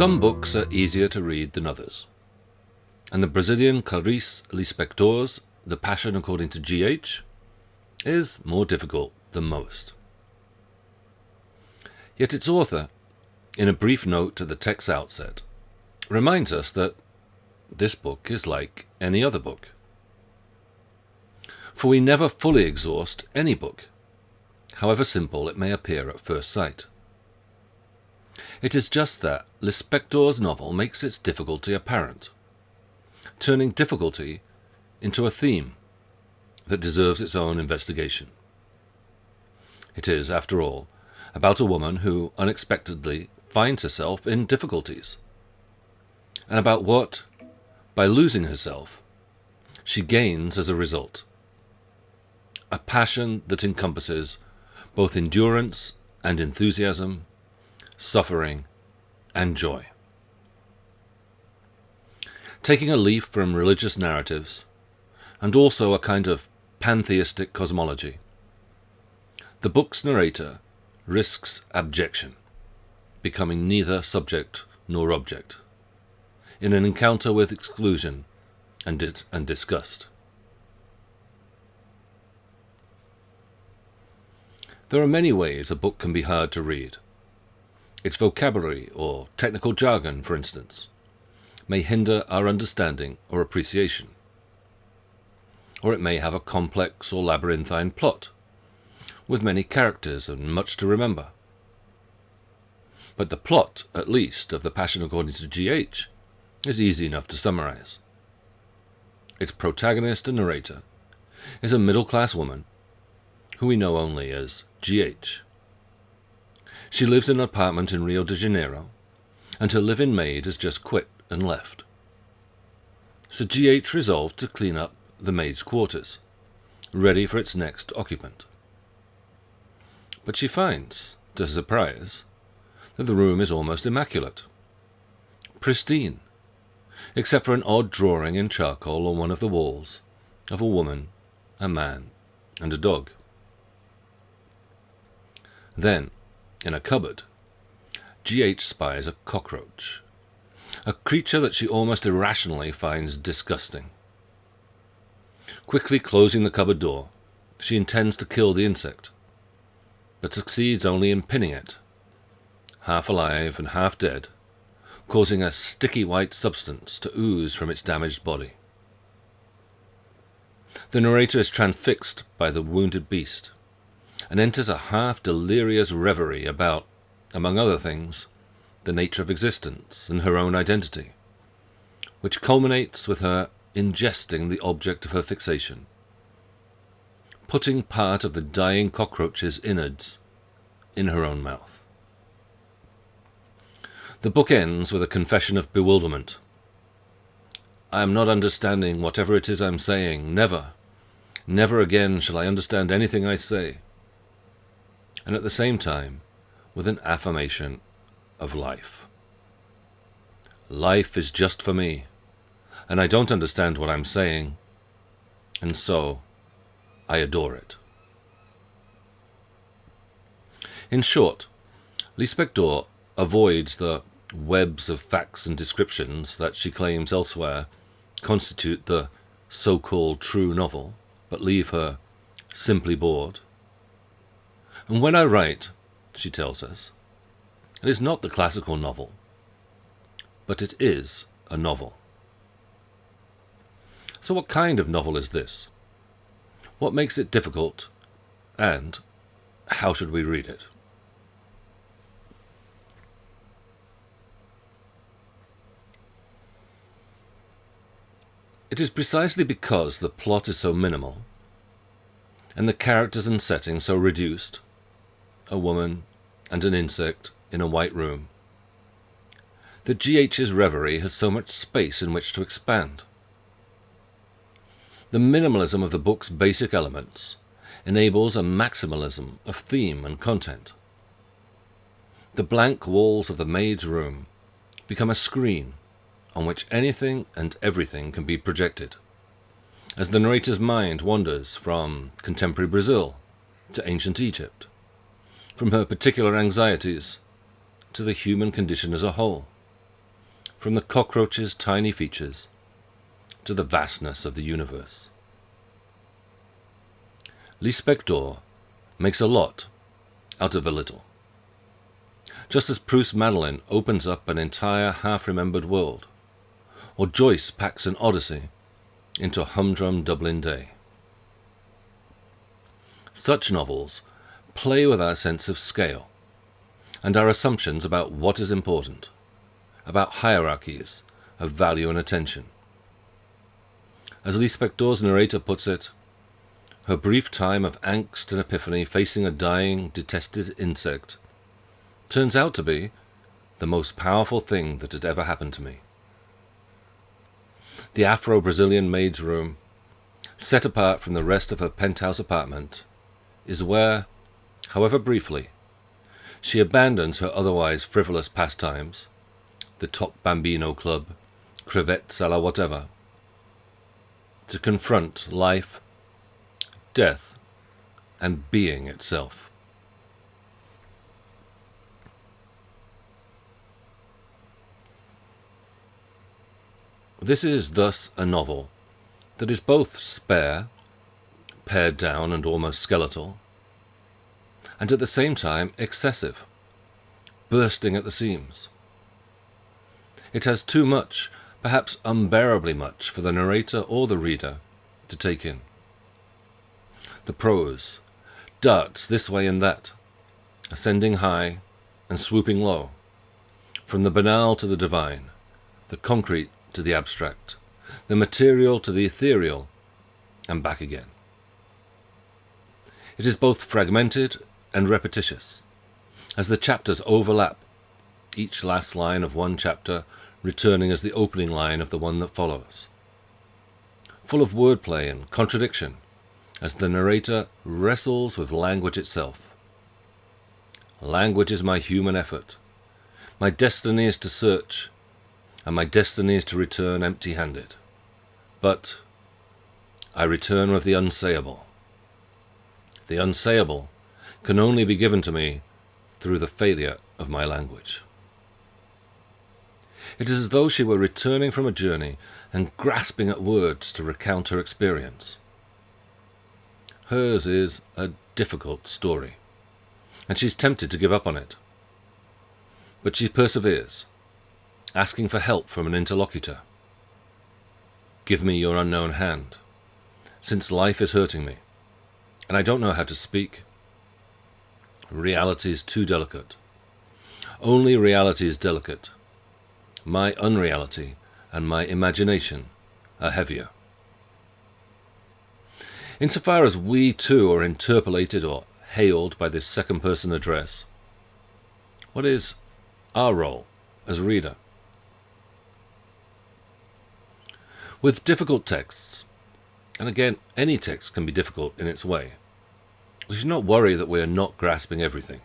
Some books are easier to read than others, and the Brazilian Clarice Lispector's The Passion According to G.H. is more difficult than most. Yet its author, in a brief note at the text's outset, reminds us that this book is like any other book. For we never fully exhaust any book, however simple it may appear at first sight. It is just that Lispector's novel makes its difficulty apparent, turning difficulty into a theme that deserves its own investigation. It is, after all, about a woman who unexpectedly finds herself in difficulties, and about what, by losing herself, she gains as a result. A passion that encompasses both endurance and enthusiasm, suffering and joy. Taking a leaf from religious narratives, and also a kind of pantheistic cosmology, the book's narrator risks abjection, becoming neither subject nor object, in an encounter with exclusion and, dis- and disgust. There are many ways a book can be hard to read. Its vocabulary or technical jargon, for instance, may hinder our understanding or appreciation. Or it may have a complex or labyrinthine plot, with many characters and much to remember. But the plot, at least, of The Passion According to G.H. is easy enough to summarize. Its protagonist and narrator is a middle class woman who we know only as G.H. She lives in an apartment in Rio de Janeiro, and her live-in maid has just quit and left. So GH resolved to clean up the maid's quarters, ready for its next occupant. But she finds, to her surprise, that the room is almost immaculate. Pristine, except for an odd drawing in charcoal on one of the walls of a woman, a man, and a dog. Then, in a cupboard, GH spies a cockroach, a creature that she almost irrationally finds disgusting. Quickly closing the cupboard door, she intends to kill the insect, but succeeds only in pinning it, half alive and half dead, causing a sticky white substance to ooze from its damaged body. The narrator is transfixed by the wounded beast, and enters a half delirious reverie about, among other things, the nature of existence and her own identity, which culminates with her ingesting the object of her fixation, putting part of the dying cockroach's innards in her own mouth. The book ends with a confession of bewilderment. I am not understanding whatever it is I'm saying. Never, never again shall I understand anything I say and at the same time with an affirmation of life. Life is just for me, and I don't understand what I'm saying, and so I adore it. In short, Lispector avoids the webs of facts and descriptions that she claims elsewhere constitute the so-called true novel, but leave her simply bored. And when I write, she tells us, it is not the classical novel, but it is a novel. So what kind of novel is this? What makes it difficult? And how should we read it? It is precisely because the plot is so minimal, and the characters and setting so reduced, a woman, and an insect in a white room. The GH's reverie has so much space in which to expand. The minimalism of the book's basic elements enables a maximalism of theme and content. The blank walls of the maid's room become a screen on which anything and everything can be projected, as the narrator's mind wanders from contemporary Brazil to ancient Egypt, from her particular anxieties to the human condition as a whole. from the cockroach's tiny features to the vastness of the universe. Lispector makes a lot out of a little. Just as Proust Madeleine opens up an entire half-remembered world, or Joyce packs an odyssey into a humdrum Dublin day. Such novels play with our sense of scale and our assumptions about what is important, about hierarchies of value and attention. As Lispector's narrator puts it, her brief time of angst and epiphany facing a dying, detested insect turns out to be the most powerful thing that had ever happened to me. The Afro Brazilian maid's room, set apart from the rest of her penthouse apartment, is where, however briefly, she abandons her otherwise frivolous pastimes, the top bambino club, crevette sala whatever, to confront life, death, and being itself. This is thus a novel that is both spare, pared down and almost skeletal, and at the same time excessive, bursting at the seams. It has too much, perhaps unbearably much, for the narrator or the reader to take in. The prose darts this way and that, ascending high and swooping low, from the banal to the divine, the concrete to the abstract, the material to the ethereal, and back again. It is both fragmented and repetitious, as the chapters overlap, each last line of one chapter returning as the opening line of the one that follows. Full of wordplay and contradiction, as the narrator wrestles with language itself. Language is my human effort. My destiny is to search, and my destiny is to return empty handed. But I return with the unsayable. The unsayable can only be given to me through the failure of my language. It is as though she were returning from a journey and grasping at words to recount her experience. Hers is a difficult story, and she's tempted to give up on it. But she perseveres, asking for help from an interlocutor. Give me your unknown hand, since life is hurting me, and I don't know how to speak. Reality is too delicate. Only reality is delicate. My unreality and my imagination are heavier. Insofar as we too are interpolated or hailed by this second person address, what is our role as reader? With difficult texts, and again, any text can be difficult in its way, we should not worry that we are not grasping everything.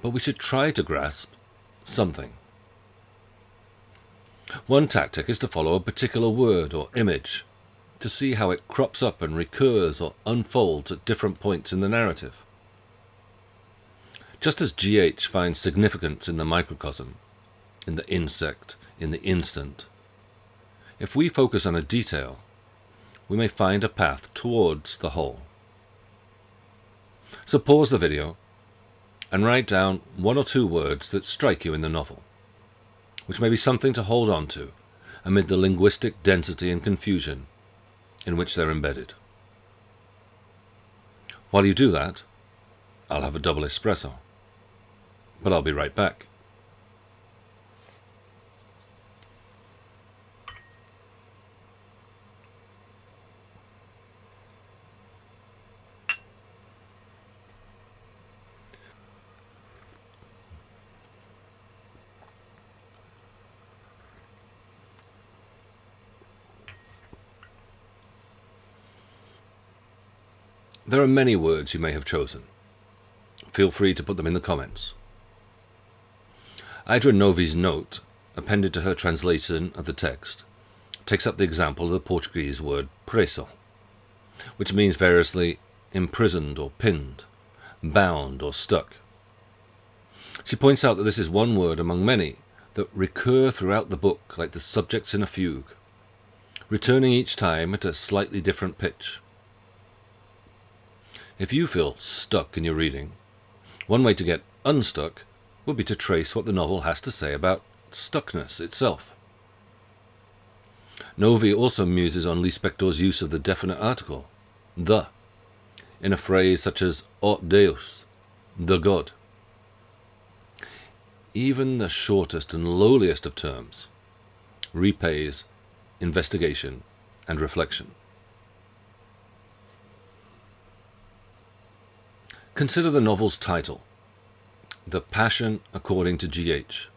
But we should try to grasp something. One tactic is to follow a particular word or image to see how it crops up and recurs or unfolds at different points in the narrative. Just as GH finds significance in the microcosm, in the insect, in the instant, if we focus on a detail, we may find a path towards the whole. So pause the video and write down one or two words that strike you in the novel, which may be something to hold on to amid the linguistic density and confusion in which they're embedded. While you do that, I'll have a double espresso. But I'll be right back. There are many words you may have chosen. Feel free to put them in the comments. Idra Novey's note, appended to her translation of the text, takes up the example of the Portuguese word preso, which means variously imprisoned or pinned, bound or stuck. She points out that this is one word among many that recur throughout the book like the subjects in a fugue, returning each time at a slightly different pitch. If you feel stuck in your reading, one way to get unstuck would be to trace what the novel has to say about stuckness itself. Novey also muses on Lispector's use of the definite article, the, in a phrase such as aut deus, the god. Even the shortest and lowliest of terms repays investigation and reflection. Consider the novel's title, The Passion According to G.H.,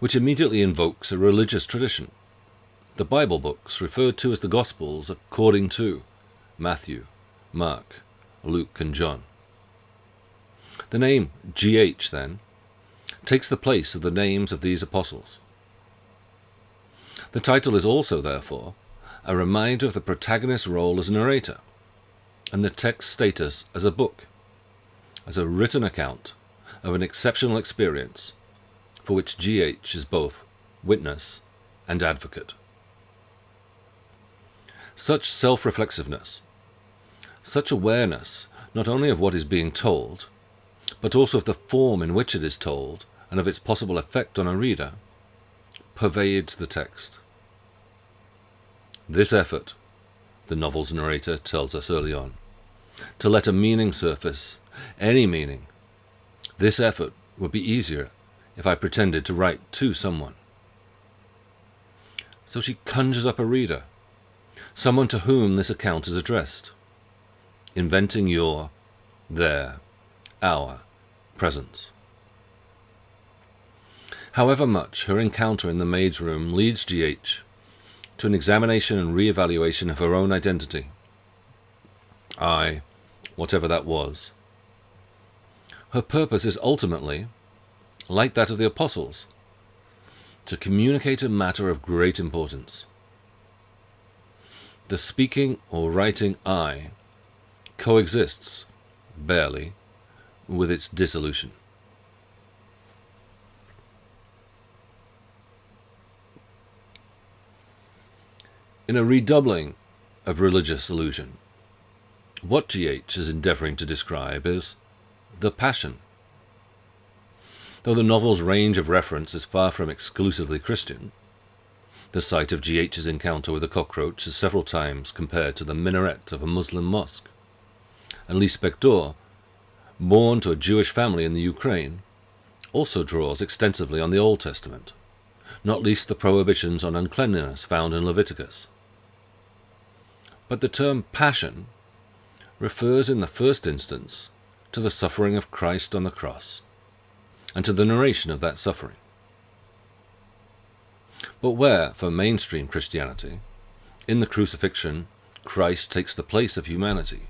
which immediately invokes a religious tradition the Bible books referred to as the Gospels according to Matthew, Mark, Luke, and John. The name GH, then, takes the place of the names of these apostles. The title is also, therefore, a reminder of the protagonist's role as narrator and the text's status as a book, as a written account of an exceptional experience for which GH is both witness and advocate. Such self reflexiveness, such awareness not only of what is being told, but also of the form in which it is told and of its possible effect on a reader, pervades the text. This effort, the novel's narrator tells us early on, to let a meaning surface, any meaning, this effort would be easier if I pretended to write to someone. So she conjures up a reader someone to whom this account is addressed, inventing your, their, our presence. However much her encounter in the maid's room leads GH to an examination and re-evaluation of her own identity. I, whatever that was. Her purpose is ultimately, like that of the apostles, to communicate a matter of great importance the speaking or writing I coexists, barely, with its dissolution. In a redoubling of religious illusion, what GH is endeavouring to describe is the passion. Though the novel's range of reference is far from exclusively Christian, the site of GH's encounter with a cockroach is several times compared to the minaret of a Muslim mosque. And Lispector, born to a Jewish family in the Ukraine, also draws extensively on the Old Testament, not least the prohibitions on uncleanliness found in Leviticus. But the term passion refers in the first instance to the suffering of Christ on the cross, and to the narration of that suffering. But where, for mainstream Christianity, in the crucifixion, Christ takes the place of humanity,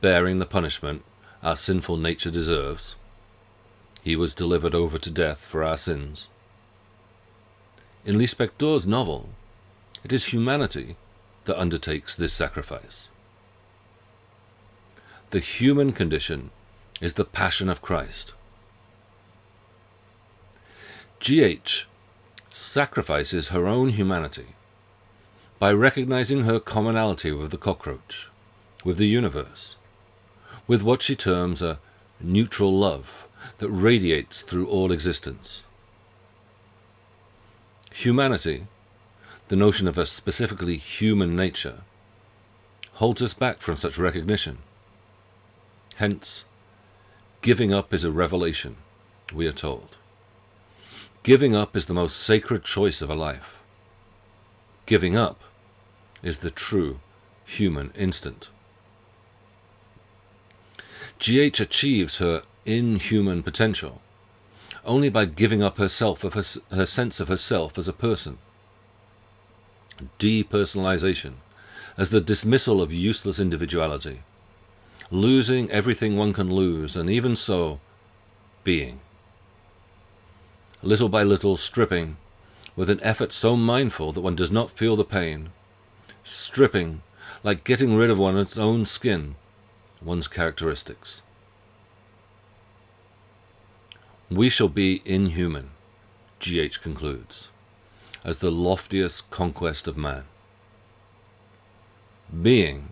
bearing the punishment our sinful nature deserves, he was delivered over to death for our sins. In Lispector's novel, it is humanity that undertakes this sacrifice. The human condition is the passion of Christ. G.H sacrifices her own humanity by recognizing her commonality with the cockroach, with the universe, with what she terms a neutral love that radiates through all existence. Humanity, the notion of a specifically human nature, holds us back from such recognition. Hence, giving up is a revelation, we are told. Giving up is the most sacred choice of a life. Giving up is the true human instant. GH achieves her inhuman potential only by giving up herself of her, her sense of herself as a person. Depersonalization as the dismissal of useless individuality, losing everything one can lose, and even so, being little by little stripping, with an effort so mindful that one does not feel the pain. Stripping, like getting rid of one's own skin, one's characteristics. We shall be inhuman, G.H. concludes, as the loftiest conquest of man. Being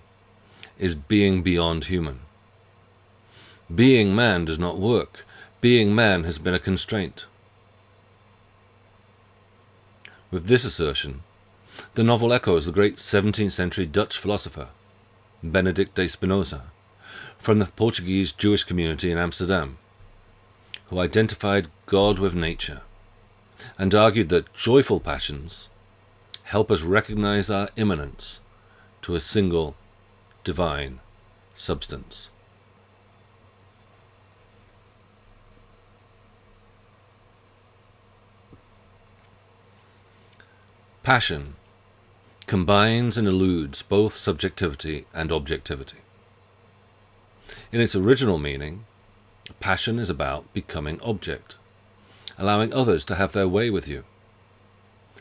is being beyond human. Being man does not work. Being man has been a constraint. With this assertion, the novel echoes the great 17th century Dutch philosopher, Benedict de Spinoza, from the Portuguese Jewish community in Amsterdam, who identified God with nature and argued that joyful passions help us recognize our immanence to a single divine substance. Passion combines and eludes both subjectivity and objectivity. In its original meaning, passion is about becoming object, allowing others to have their way with you.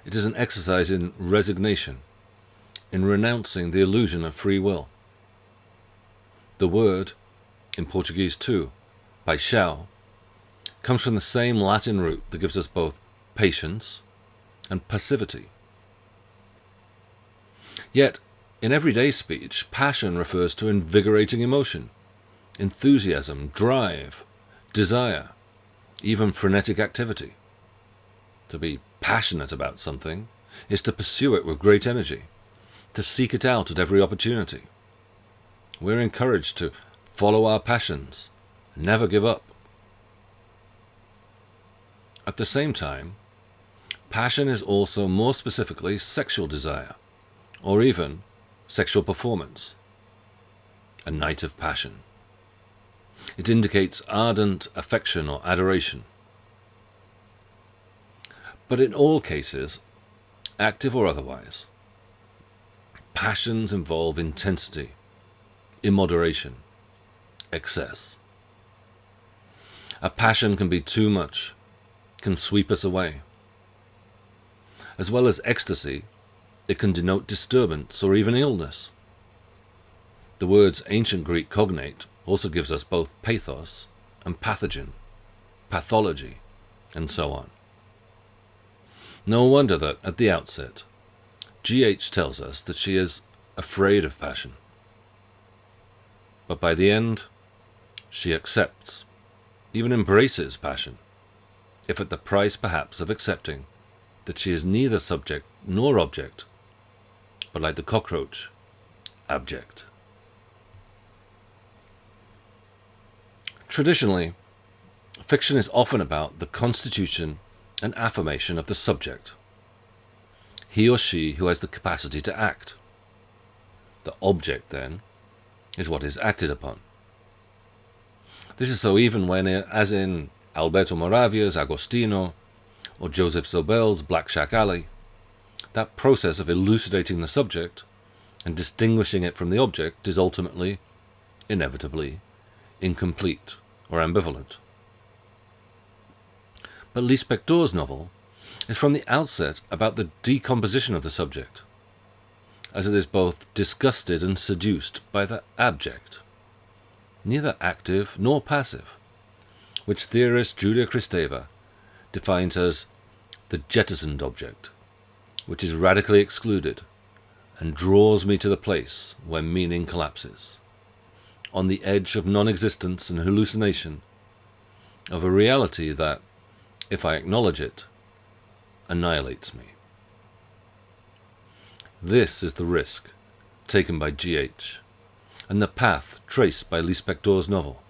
It is an exercise in resignation, in renouncing the illusion of free will. The word, in Portuguese too, paixão, comes from the same Latin root that gives us both patience and passivity. Yet, in everyday speech, passion refers to invigorating emotion, enthusiasm, drive, desire, even frenetic activity. To be passionate about something is to pursue it with great energy, to seek it out at every opportunity. We're encouraged to follow our passions, never give up. At the same time, passion is also more specifically sexual desire or even sexual performance. A night of passion. It indicates ardent affection or adoration. But in all cases, active or otherwise, passions involve intensity, immoderation, excess. A passion can be too much, can sweep us away. As well as ecstasy, it can denote disturbance or even illness. The words ancient Greek cognate also gives us both pathos and pathogen, pathology, and so on. No wonder that, at the outset, G.H. tells us that she is afraid of passion. But by the end, she accepts, even embraces passion, if at the price perhaps of accepting that she is neither subject nor object but like the cockroach, abject. Traditionally, fiction is often about the constitution and affirmation of the subject, he or she who has the capacity to act. The object, then, is what is acted upon. This is so even when, as in Alberto Moravia's Agostino or Joseph Zobel's Black Shack Alley, that process of elucidating the subject and distinguishing it from the object is ultimately, inevitably, incomplete or ambivalent. But Lispector's novel is from the outset about the decomposition of the subject, as it is both disgusted and seduced by the abject, neither active nor passive, which theorist Julia Kristeva defines as the jettisoned object, which is radically excluded and draws me to the place where meaning collapses, on the edge of non existence and hallucination, of a reality that, if I acknowledge it, annihilates me. This is the risk taken by G.H. and the path traced by Lispector's novel.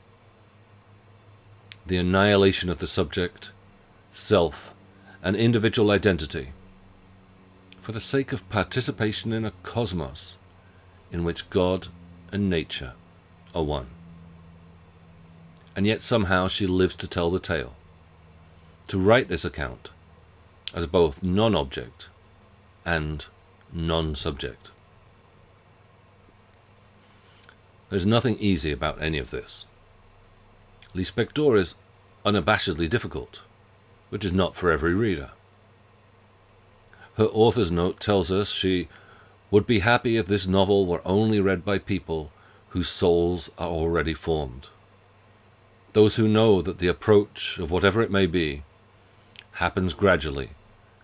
The annihilation of the subject, self, and individual identity for the sake of participation in a cosmos in which God and nature are one. And yet somehow she lives to tell the tale, to write this account as both non-object and non-subject. There's nothing easy about any of this. Lispector is unabashedly difficult, which is not for every reader. Her author's note tells us she would be happy if this novel were only read by people whose souls are already formed. Those who know that the approach, of whatever it may be, happens gradually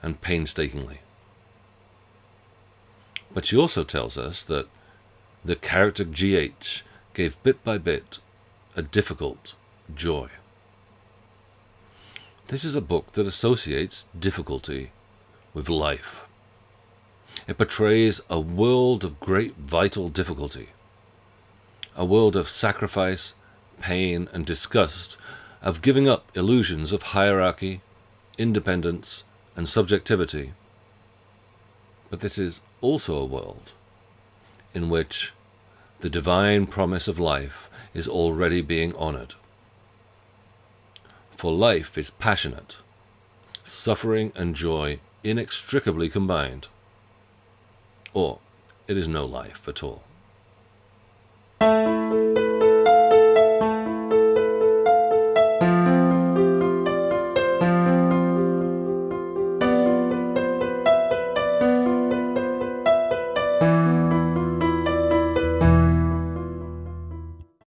and painstakingly. But she also tells us that the character GH gave bit by bit a difficult joy. This is a book that associates difficulty with life. It portrays a world of great vital difficulty, a world of sacrifice, pain, and disgust, of giving up illusions of hierarchy, independence, and subjectivity. But this is also a world in which the divine promise of life is already being honored. For life is passionate, suffering and joy inextricably combined, or it is no life at all. Thank you.